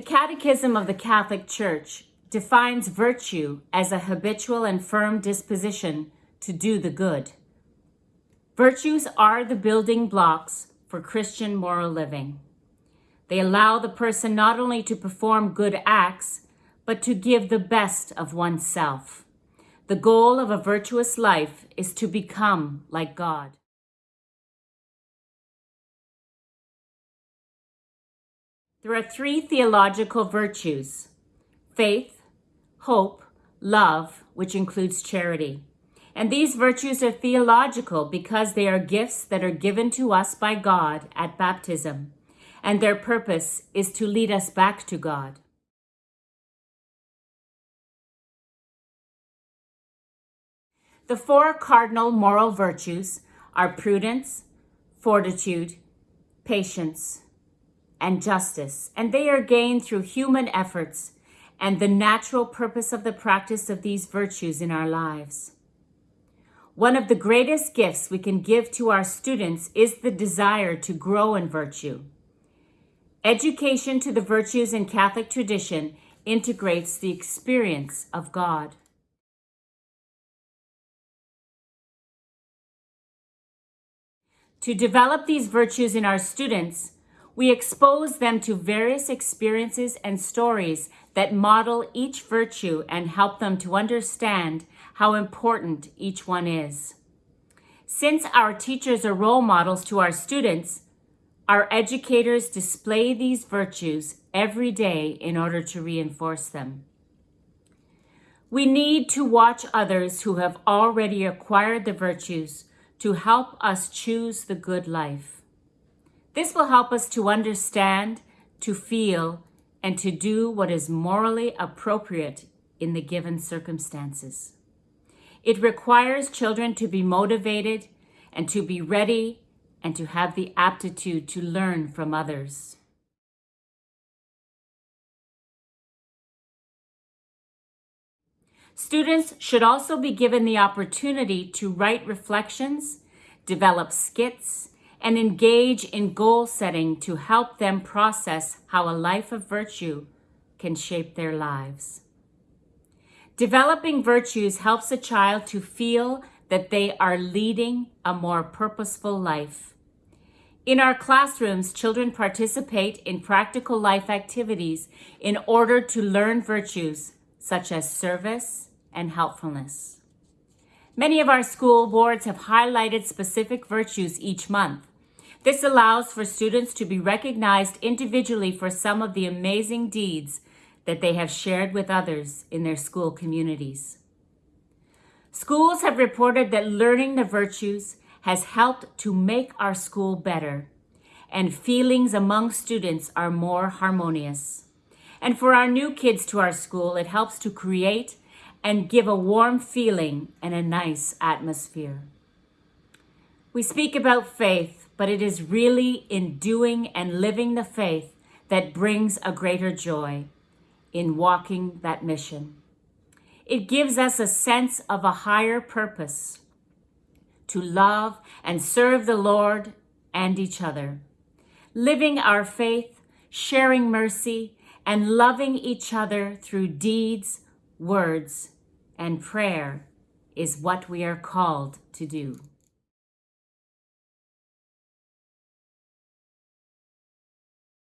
The Catechism of the Catholic Church defines virtue as a habitual and firm disposition to do the good. Virtues are the building blocks for Christian moral living. They allow the person not only to perform good acts, but to give the best of oneself. The goal of a virtuous life is to become like God. There are three theological virtues, faith, hope, love, which includes charity. And these virtues are theological because they are gifts that are given to us by God at baptism, and their purpose is to lead us back to God. The four cardinal moral virtues are prudence, fortitude, patience, and justice, and they are gained through human efforts and the natural purpose of the practice of these virtues in our lives. One of the greatest gifts we can give to our students is the desire to grow in virtue. Education to the virtues in Catholic tradition integrates the experience of God. To develop these virtues in our students, we expose them to various experiences and stories that model each virtue and help them to understand how important each one is. Since our teachers are role models to our students, our educators display these virtues every day in order to reinforce them. We need to watch others who have already acquired the virtues to help us choose the good life. This will help us to understand, to feel, and to do what is morally appropriate in the given circumstances. It requires children to be motivated and to be ready and to have the aptitude to learn from others. Students should also be given the opportunity to write reflections, develop skits, and engage in goal setting to help them process how a life of virtue can shape their lives. Developing virtues helps a child to feel that they are leading a more purposeful life. In our classrooms, children participate in practical life activities in order to learn virtues such as service and helpfulness. Many of our school boards have highlighted specific virtues each month. This allows for students to be recognized individually for some of the amazing deeds that they have shared with others in their school communities. Schools have reported that learning the virtues has helped to make our school better and feelings among students are more harmonious. And for our new kids to our school, it helps to create and give a warm feeling and a nice atmosphere. We speak about faith but it is really in doing and living the faith that brings a greater joy in walking that mission. It gives us a sense of a higher purpose to love and serve the Lord and each other. Living our faith, sharing mercy, and loving each other through deeds, words, and prayer is what we are called to do.